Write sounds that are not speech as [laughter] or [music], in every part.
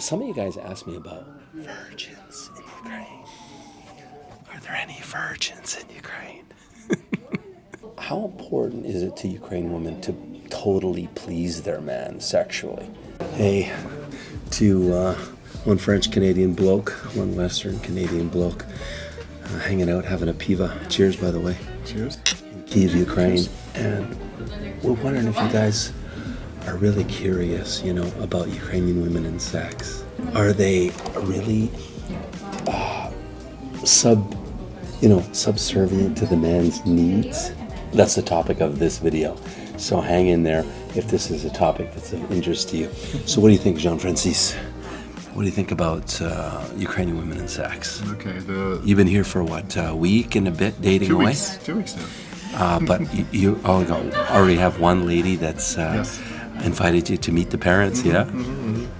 Some of you guys asked me about virgins in Ukraine. Are there any virgins in Ukraine? [laughs] How important is it to Ukrainian women to totally please their man sexually? Hey, to uh, one French Canadian bloke, one Western Canadian bloke, uh, hanging out, having a piva. Cheers, by the way. Cheers. In Kiev, Ukraine. And we're wondering if you guys are really curious, you know, about Ukrainian women and sex. Are they really uh, sub, you know, subservient to the man's needs? That's the topic of this video. So hang in there if this is a topic that's of interest to you. So what do you think, Jean-Francis? What do you think about uh, Ukrainian women and sex? Okay, the You've been here for what, a week and a bit dating two away? weeks. Two weeks now. Uh, but you, you oh, no, already have one lady that's uh, Yes. Invited you to meet the parents, yeah?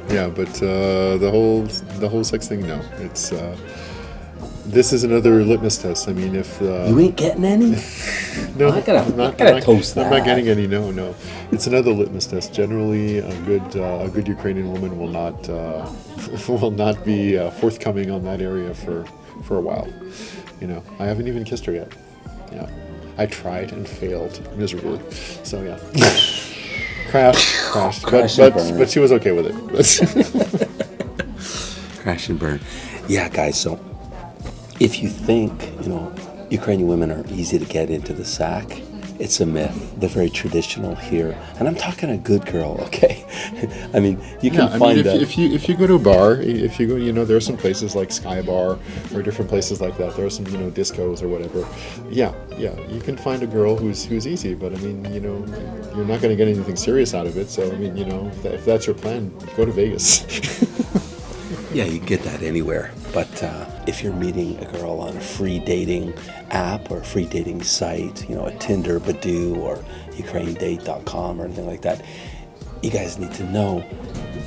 Yeah, but uh, the whole the whole sex thing, no. It's uh, this is another litmus test. I mean, if uh, You ain't getting any? [laughs] no, I'm not, I gotta I'm not- toast I'm that. not getting any. No, no. It's another litmus test. Generally, a good uh, a good Ukrainian woman will not uh, [laughs] will not be uh, forthcoming on that area for for a while. You know, I haven't even kissed her yet. Yeah, I tried and failed miserably. So yeah. [laughs] Crashed, [laughs] crashed, Crash but, but, but she was okay with it. [laughs] Crash and burn. Yeah, guys, so if you think, you know, Ukrainian women are easy to get into the sack, it's a myth. They're very traditional here. And I'm talking a good girl, [laughs] okay? I mean, you can Yeah, I find mean, if, that. if you if you go to a bar, if you go, you know, there are some places like Sky Bar or different places like that. There are some, you know, discos or whatever. Yeah, yeah, you can find a girl who's who's easy, but I mean, you know, you're not going to get anything serious out of it. So I mean, you know, if, that, if that's your plan, go to Vegas. [laughs] Yeah, you can get that anywhere. But uh, if you're meeting a girl on a free dating app or a free dating site, you know, a Tinder, Badoo, or UkraineDate.com or anything like that, you guys need to know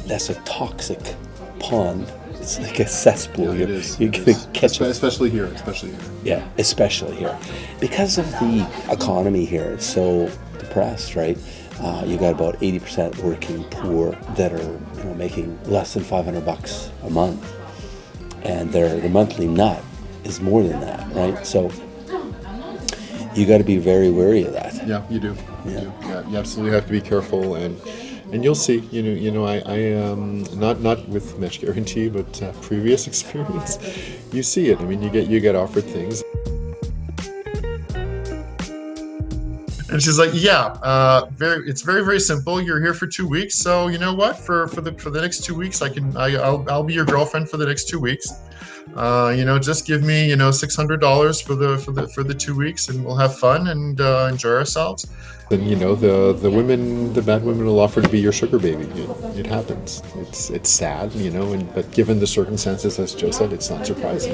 that's a toxic pond. It's like a cesspool. you're you're gonna is. catch especially here, especially here. yeah, especially here. Because of the economy here, it's so depressed, right? Uh, you got about 80% working poor that are you know, making less than 500 bucks a month. And their, their monthly nut is more than that, right? So you got to be very wary of that. Yeah, you do. You Yeah. do. Yeah, you absolutely have to be careful, and and you'll see. You know, you know, I, I um, not not with Match Guarantee, but uh, previous [laughs] experience, you see it. I mean, you get you get offered things. And she's like, "Yeah, uh, very. It's very, very simple. You're here for two weeks, so you know what? For for the for the next two weeks, I can. I, I'll I'll be your girlfriend for the next two weeks. Uh, you know, just give me you know six hundred dollars for the for the for the two weeks, and we'll have fun and uh, enjoy ourselves. Then you know the the women, the bad women will offer to be your sugar baby. It, it happens. It's it's sad, you know, and but given the circumstances, as Joe said, it's not surprising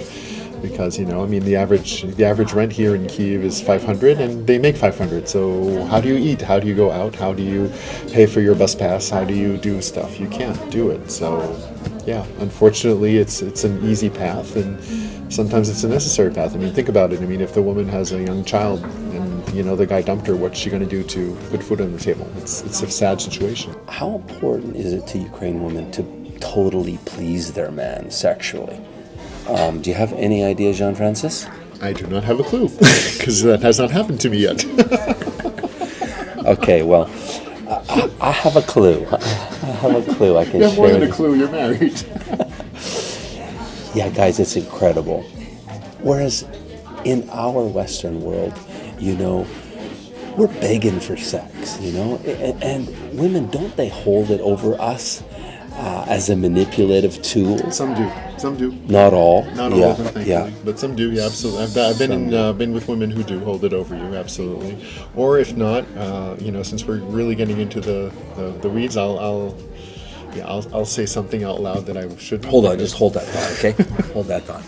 because you know, I mean, the average the average rent here in Kiev is five hundred, and they make five hundred. So how do you eat? How do you go out? How do you pay for your bus pass? How do you do stuff? You can't do it. So yeah, unfortunately, it's it's an easy path, and sometimes it's a necessary path. I mean, think about it. I mean, if the woman has a young child and you know the guy dumped her, what's she going to do to put food on the table? It's it's a sad situation. How important is it to Ukrainian women to totally please their man sexually? Um, do you have any idea, Jean Francis? I do not have a clue [laughs] because that has not happened to me yet. [laughs] Okay, well, I, I have a clue. [laughs] I have a clue I can you have more than a clue. You're married. Yeah, guys, it's incredible. Whereas in our Western world, you know, we're begging for sex, you know, and, and women don't they hold it over us uh, as a manipulative tool? Some do. Some do. Not all. Not all yeah, of them, yeah. but some do. Yeah, absolutely. I've, I've been in, uh, been with women who do hold it over you, absolutely. Or if not, uh, you know, since we're really getting into the, the, the weeds, I'll, I'll yeah, I'll, I'll say something out loud that I should. Hold on, just hold that thought, okay? [laughs] hold that thought.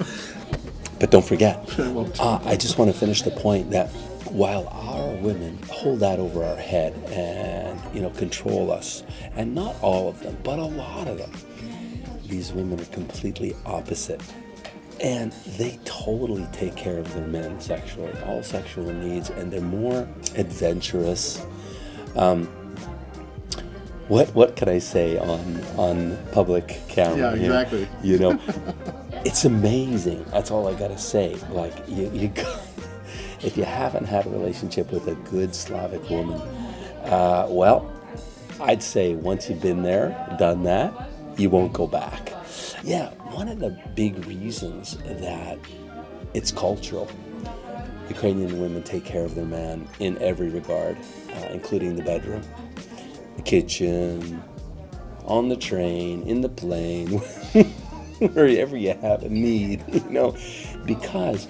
But don't forget, uh, I just want to finish the point that while our women hold that over our head and you know control us, and not all of them, but a lot of them, these women are completely opposite. And they totally take care of their men sexually, all sexual needs, and they're more adventurous. Um, what what can I say on on public camera? Yeah, exactly. You know, [laughs] it's amazing. That's all I gotta say. Like you, you got, if you haven't had a relationship with a good Slavic woman, uh, well, I'd say once you've been there, done that, you won't go back. Yeah, one of the big reasons that it's cultural. Ukrainian women take care of their man in every regard, uh, including the bedroom, the kitchen, on the train, in the plane, [laughs] wherever you have a need, [laughs] you know, because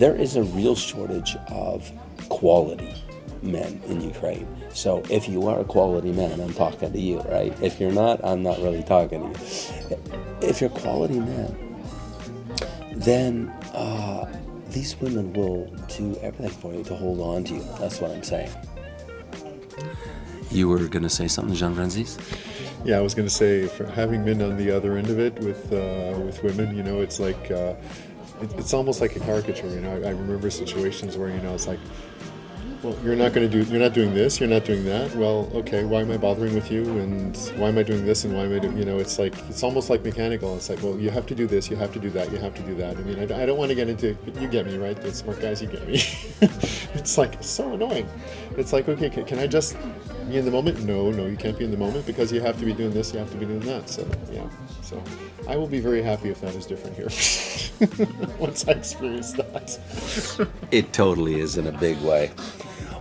there is a real shortage of quality men in Ukraine. So if you are a quality man, I'm talking to you, right? If you're not, I'm not really talking to you. If you're a quality man, then uh, these women will do everything for you to hold on to you. That's what I'm saying. You were going to say something, Jean Francis? Yeah, I was going to say, for having been on the other end of it with uh, with women, you know, it's like uh, it, it's almost like a caricature. You know, I, I remember situations where you know it's like, well, you're not going to do, you're not doing this, you're not doing that. Well, okay, why am I bothering with you, and why am I doing this, and why am I doing, you know, it's like it's almost like mechanical. It's like, well, you have to do this, you have to do that, you have to do that. I mean, I, I don't want to get into, you get me, right? The smart guys, you get me. [laughs] it's like so annoying. It's like, okay, can, can I just be in the moment? No, no, you can't be in the moment because you have to be doing this, you have to be doing that. So yeah, so I will be very happy if that is different here [laughs] [laughs] once I experience that. It totally is in a big way.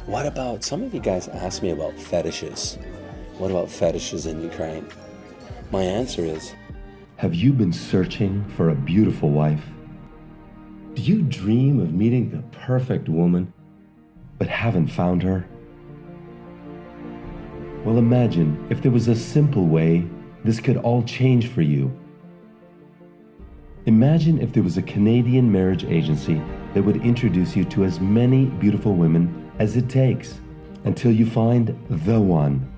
What about some of you guys ask me about fetishes? What about fetishes in Ukraine? My answer is Have you been searching for a beautiful wife? Do you dream of meeting the perfect woman, but haven't found her? Well, imagine if there was a simple way this could all change for you. Imagine if there was a Canadian marriage agency that would introduce you to as many beautiful women as it takes until you find the one.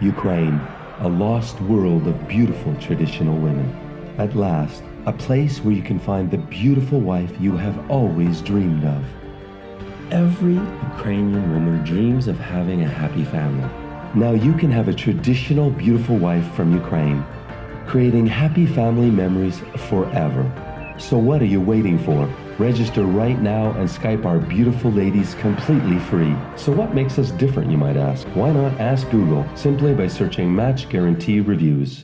Ukraine, a lost world of beautiful traditional women. At last, a place where you can find the beautiful wife you have always dreamed of. Every Ukrainian woman dreams of having a happy family. Now you can have a traditional beautiful wife from Ukraine, creating happy family memories forever. So what are you waiting for? Register right now and Skype our beautiful ladies completely free. So what makes us different, you might ask? Why not ask Google simply by searching Match Guarantee Reviews?